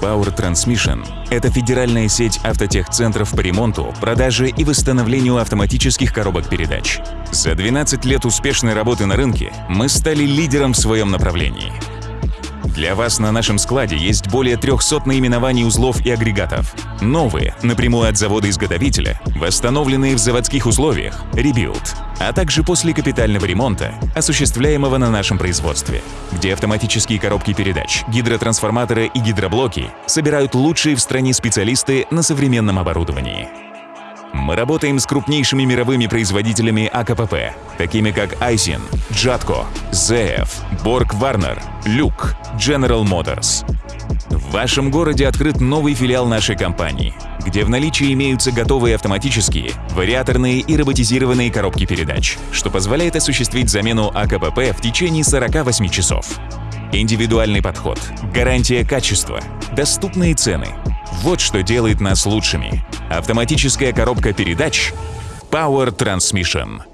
Power Transmission – это федеральная сеть автотехцентров по ремонту, продаже и восстановлению автоматических коробок передач. За 12 лет успешной работы на рынке мы стали лидером в своем направлении. Для вас на нашем складе есть более 300 наименований узлов и агрегатов. Новые, напрямую от завода-изготовителя, восстановленные в заводских условиях, rebuild, а также после капитального ремонта, осуществляемого на нашем производстве, где автоматические коробки передач, гидротрансформаторы и гидроблоки собирают лучшие в стране специалисты на современном оборудовании. Мы работаем с крупнейшими мировыми производителями АКПП, такими как Айсин, Джатко, ZF, Borg Warner, Люк, General Motors. В вашем городе открыт новый филиал нашей компании, где в наличии имеются готовые автоматические, вариаторные и роботизированные коробки передач, что позволяет осуществить замену АКПП в течение 48 часов. Индивидуальный подход, гарантия качества, доступные цены – вот что делает нас лучшими. Автоматическая коробка передач Power Transmission.